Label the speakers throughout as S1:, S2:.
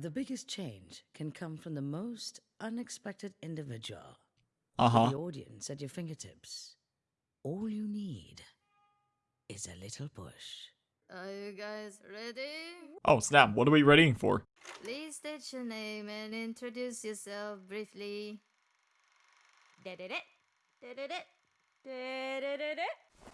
S1: The biggest change can come from the most unexpected individual.
S2: Uh huh.
S1: The audience at your fingertips. All you need is a little push.
S3: Are you guys ready?
S2: Oh snap! What are we readying for?
S3: Please state your name and introduce yourself briefly.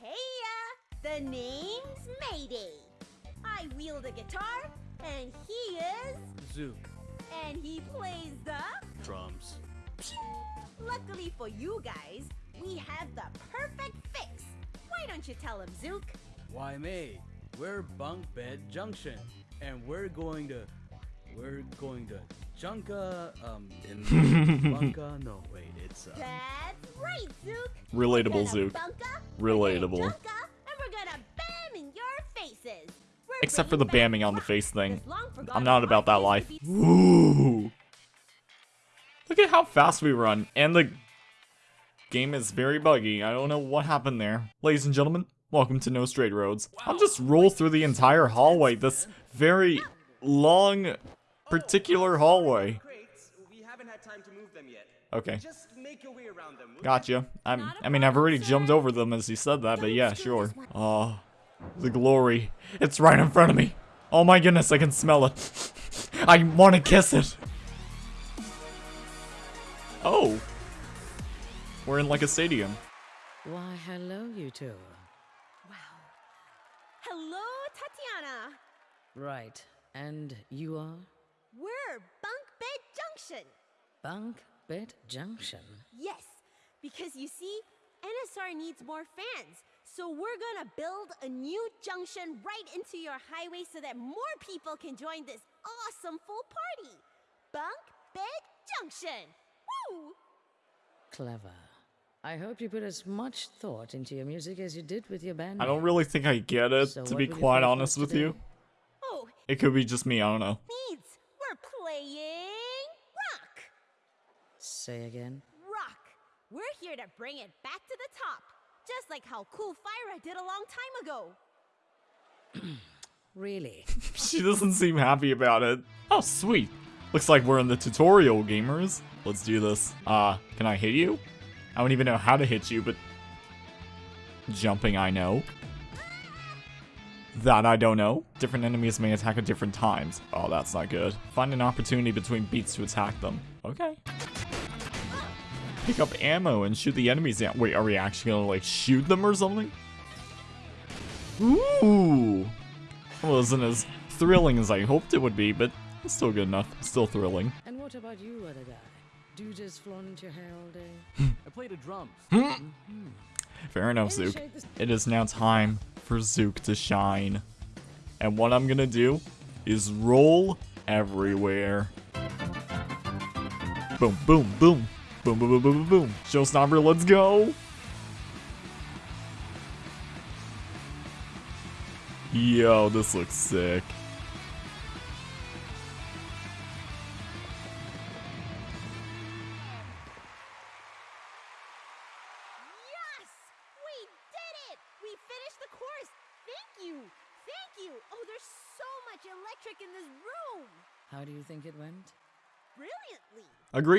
S4: Heya! The name's Mayday. I wield a guitar, and he is...
S5: Zook.
S4: And he plays the...
S5: Drums.
S4: Luckily for you guys, we have the perfect fix. Why don't you tell him, Zook?
S5: Why, May? We're Bunk Bed Junction, and we're going to, we're going to Junka, um, in Bunka. No, wait, it's uh,
S4: That's right, Zook.
S2: Relatable Zook.
S4: bunka,
S2: Relatable. Except for the bamming on the face thing. I'm not about that life.
S4: used to be
S2: Ooh. Look at how fast we run, and the game is very buggy. I don't know what happened there. Ladies and gentlemen, welcome to No Straight Roads. I'll just roll through the entire hallway, this very long, particular hallway.
S6: Crates, we haven't had time to move them yet.
S2: Okay,
S6: Just make your way around them. will you?
S2: gotcha. I'm, I mean, I've already jumped over them as you said that, but yeah, sure. Oh, the glory. It's right in front of me. Oh my goodness, I can smell it. I want to kiss it. Oh. We're in like a stadium.
S1: Why, hello, you two.
S4: Wow. Hello, Tatiana.
S1: Right, and you are?
S4: We're Bunk Bed Junction.
S1: Bunk Bed Junction.
S4: Yes, because you see, NSR needs more fans. So we're gonna build a new junction right into your highway so that more people can join this awesome full party. Bunk Bed Junction. Woo!
S1: Clever. I hope you put as much thought into your music as you did with your band.
S2: I don't really think I get it,
S1: So
S2: to be quite honest with you.
S4: Oh,
S2: It could be just me, I don't know.
S4: needs. We're playing rock.
S1: Say again.
S4: Rock. We're here to bring it back to the top. Just like how Cool Fyra did a long time ago.
S1: Really?
S2: She doesn't seem happy about it. Oh, sweet. Looks like we're in the tutorial, gamers. Let's do this. Uh, can I hit you? I don't even know how to hit you, but... Jumping, I know. That I don't know. Different enemies may attack at different times. Oh, that's not good. Find an opportunity between beats to attack them. Okay. Pick up ammo and shoot the enemies down. Wait, are we actually gonna, like, shoot them or something? Ooh! Wasn't as thrilling as I hoped it would be, but it's still good enough. Still thrilling.
S1: and what about you, other guy? Do you just flaunt your hair all day?
S5: I played the drums. Hmm.
S2: Fair enough,
S1: Maybe
S2: Zook. It is now time for Zook to shine. And what I'm gonna do is roll everywhere. Boom, boom, boom. Boom, boom, boom, boom, boom, boom. Showstopper, let's go. Yo, this looks sick.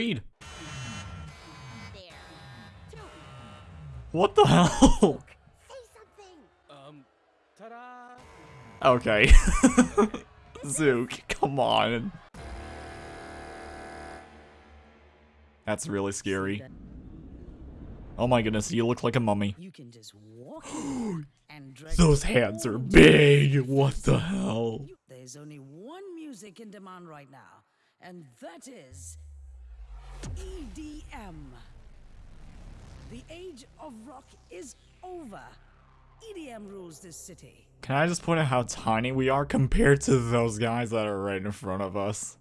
S4: Yes!
S2: What the hell?
S4: Say something!
S5: Um, ta-da!
S2: Okay. Zook, come on. That's really scary. Oh my goodness, you look like a mummy.
S1: You can just walk and
S2: Those hands are big. What the hell?
S1: There's only one music in demand right now, and that is EDM. The age of rock is over. EDM rules this city.
S2: Can I just point out how tiny we are compared to those guys that are right in front of us?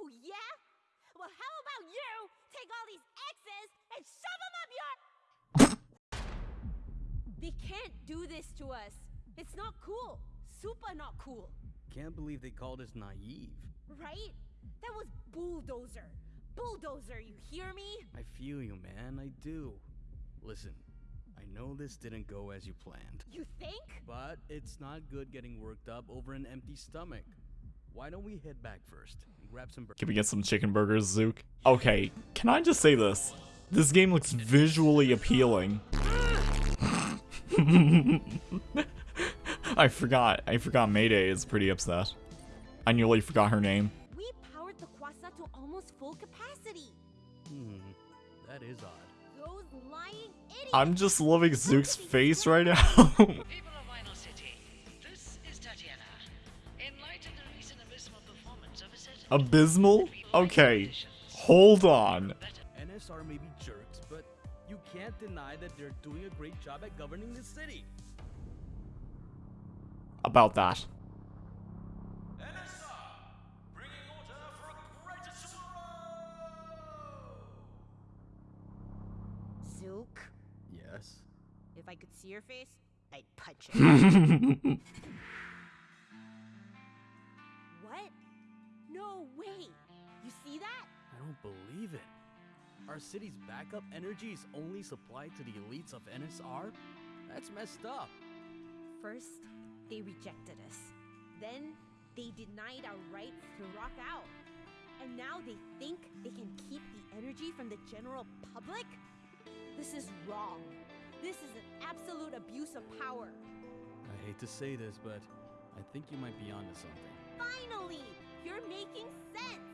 S4: Oh, yeah? Well, how about you take all these X's and shove them up your. they can't do this to us. It's not cool. Super not cool.
S5: Can't believe they called us naive.
S4: Right? That was bulldozer. Bulldozer, you hear me?
S5: I feel you, man. I do. Listen, I know this didn't go as you planned,
S4: You think?
S5: but it's not good getting worked up over an empty stomach. Why don't we head back first and grab some burgers?
S2: Can we get some chicken burgers, Zook? Okay, can I just say this? This game looks visually appealing. I forgot. I forgot Mayday is pretty upset. I nearly forgot her name.
S4: We powered the Qwasa to almost full capacity.
S5: That is odd.
S4: Those lying idiots.
S2: I'm just loving Zook's face right now.
S7: People of Vinyl City, this is Tatiana. In the recent abysmal performance of a certain
S2: Abysmal? Okay, hold on.
S5: NSR may be jerks, but you can't deny that they're doing a great job at governing the city.
S2: About that.
S4: If I could see your face, I'd punch it. what? No way. You see that?
S5: I don't believe it. Our city's backup energy is only supplied to the elites of NSR? That's messed up.
S4: First, they rejected us. Then, they denied our rights to rock out. And now they think they can keep the energy from the general public? This is wrong. This is an absolute abuse of power.
S5: I hate to say this, but I think you might be onto something.
S4: Finally! You're making sense!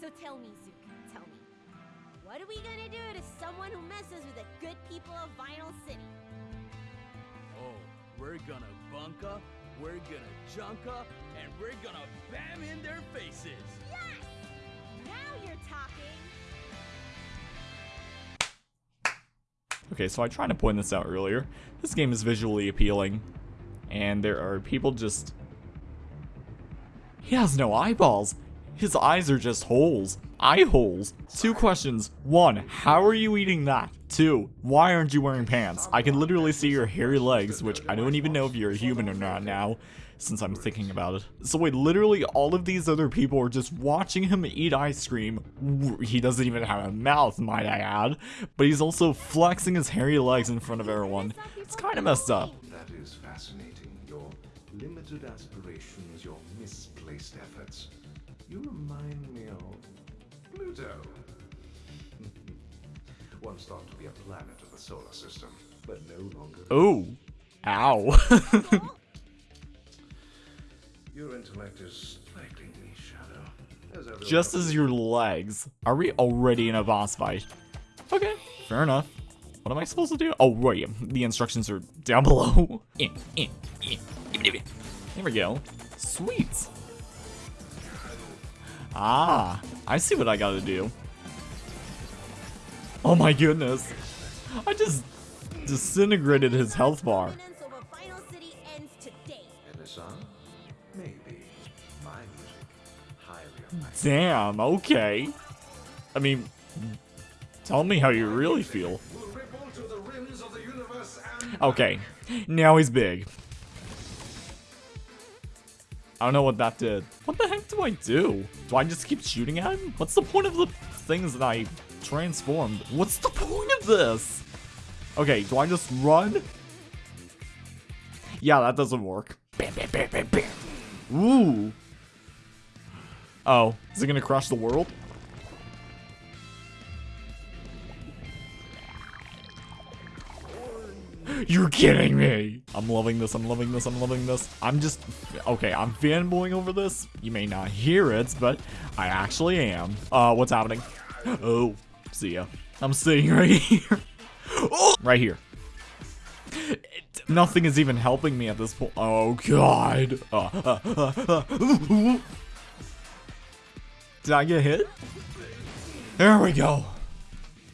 S4: So tell me, Zook, tell me. What are we gonna do to someone who messes with the good people of Vinyl City?
S5: Oh, we're gonna bunka, we're gonna junka, and we're gonna bam in their faces.
S4: Yes! Now you're talking!
S2: Okay, so I tried to point this out earlier. This game is visually appealing, and there are people just. He has no eyeballs. His eyes are just holes. Eye holes. Two questions. One, how are you eating that? Two, why aren't you wearing pants? I can literally see your hairy legs, which I don't even know if you're a human or not now, since I'm thinking about it. So wait, literally all of these other people are just watching him eat ice cream. He doesn't even have a mouth, might I add. But he's also flexing his hairy legs in front of everyone. It's kind of messed up.
S8: That is fascinating. Your limited aspirations, your misplaced efforts. You remind me of Pluto. Once thought to be a planet of the solar system, but no longer.
S2: Oh. Ow.
S8: Your intellect is Shadow. As
S2: Just as your legs. Are we already in a boss fight? Okay, fair enough. What am I supposed to do? Oh, right. The instructions are down below. There we go. Sweet. Ah, I see what I gotta do. Oh my goodness. I just disintegrated his health bar.
S8: Maybe. My music. Highly.
S2: Damn, okay. I mean, tell me how you really feel.
S8: Will ripple to the rims of the universe and
S2: Okay, now he's big. I don't know what that did. What the heck do I do? Do I just keep shooting at him? What's the point of the things that I transformed? What's the point of this? Okay, do I just run? Yeah, that doesn't work. Bam, bam, bam, bam, bam. Ooh. Oh, is it gonna crush the world? You're kidding me! I'm loving this, I'm loving this, I'm loving this. I'm just, okay, I'm fanboying over this. You may not hear it, but I actually am. Uh, what's happening? Oh, see ya. I'm sitting right here. Oh, right here. It- nothing is even helping me at this point. Oh, God. Uh, uh, uh, uh. Did I get hit? There we go.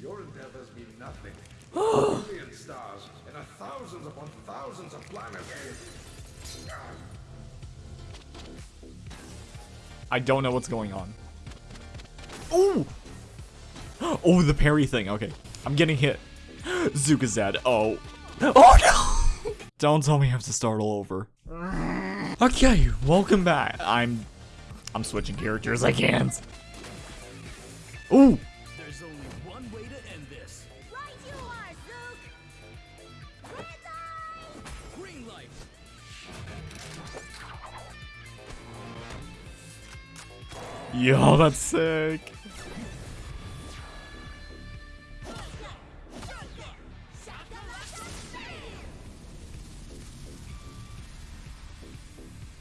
S8: your endeavors mean nothing. Million stars and a thousands upon thousands of planets.
S2: I don't know what's going on. Oh! Oh, the parry thing. Okay. I'm getting hit. Dead. Oh. Oh no! Don't tell me I have to start all over. Okay, welcome back. I'm... I'm switching characters, I can't. Ooh!
S5: There's only one way to end this.
S4: Right you are, Zook! Green light!
S2: Yo, that's sick.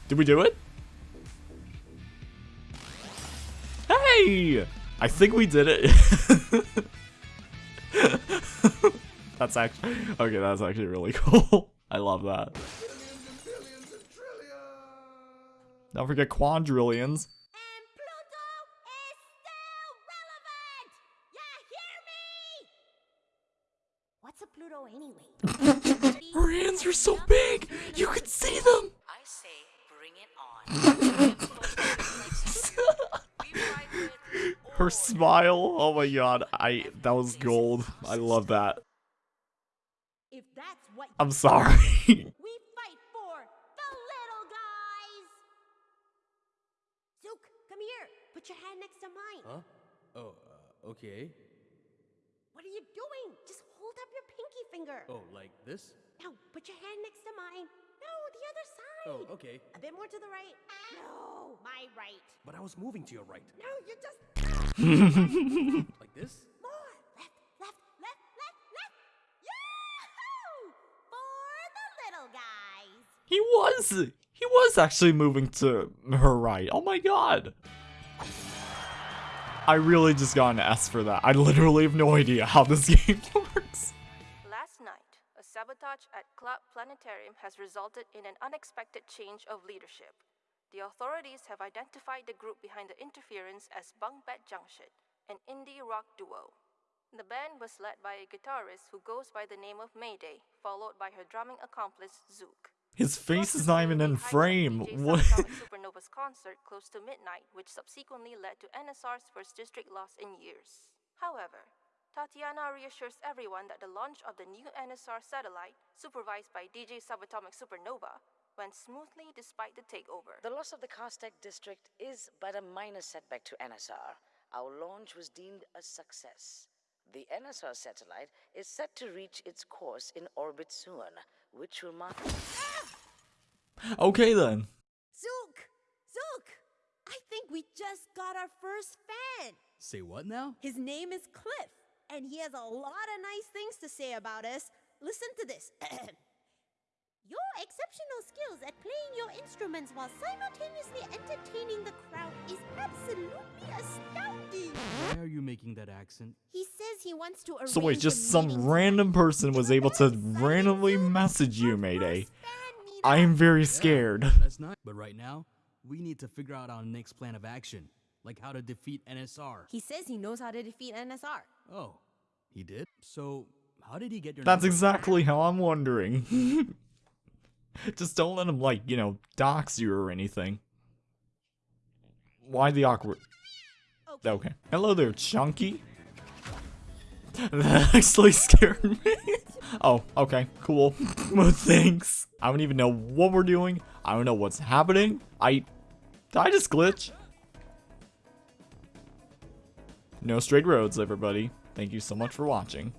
S2: Did we do it? Hey! I think we did it. that's actually okay. That's actually really cool. I love that. Don't forget quadrillions.
S4: And Pluto is still relevant! Yeah, hear me? What's a Pluto anyway?
S2: Her hands are so big, you can see them.
S7: I say, bring it on. We ride with
S2: Her smile. Oh my god. I that was gold. I love that.
S4: If that's what
S2: I'm sorry.
S4: we fight for the little guys! Zook, come here. Put your hand next to mine.
S5: Huh? Oh, uh, okay.
S4: What are you doing? Just hold up your pinky finger.
S5: Oh, like this?
S4: Now, put your hand next to mine. No, the other side.
S5: Oh, okay.
S4: A bit more to the right. No, my right.
S6: But I was moving to your right.
S4: No, you're just
S5: Like this?
S4: more. Left, left, left, left, left. Yahoo! For the little guys.
S2: he was. He was actually moving to her right. Oh my god. I really just got an S for that. I literally have no idea how this game works.
S9: Last night, a sabotage at Club Planetarium has resulted in an unexpected change of leadership. The authorities have identified the group behind the interference as Bunk Bed Junction, an indie rock duo. The band was led by a guitarist who goes by the name of Mayday, followed by her drumming accomplice Zook.
S2: His face is not even in frame. What?
S9: Supernova's concert close to midnight, which subsequently led to NSR's first district loss in years. However, Tatiana reassures everyone that the launch of the new NSR satellite, supervised by DJ Subatomic Supernova, went smoothly despite the takeover.
S7: The loss of the Castec district is but a minor setback to NSR. Our launch was deemed a success. The NSR satellite is set to reach its course in orbit soon, which will mark. Ah!
S2: Okay then.
S4: Zook! Zook! I think we just got our first fan.
S5: Say what now?
S4: His name is Cliff, and he has a lot of nice things to say about us. Listen to this. your exceptional skills at playing your instruments while simultaneously entertaining the crowd is absolutely astounding.
S5: Why are you making that accent?
S4: He says he wants to arrange
S2: So wait, just some random person was able to randomly message you, Mayday. I am very scared.
S5: That's not. But right now, we need to figure out our next plan of action, like how to defeat NSR.
S4: He says he knows how to defeat NSR.
S5: Oh, he did. So how did he get your?
S2: That's
S5: number?
S2: exactly how I'm wondering. Just don't let him, like, you know, dox you or anything. Why the awkward? Okay. Hello there, Chunky. That actually scared me. oh, okay, cool. well, thanks. I don't even know what we're doing. I don't know what's happening. I... Did I just glitch? No straight roads, everybody. Thank you so much for watching.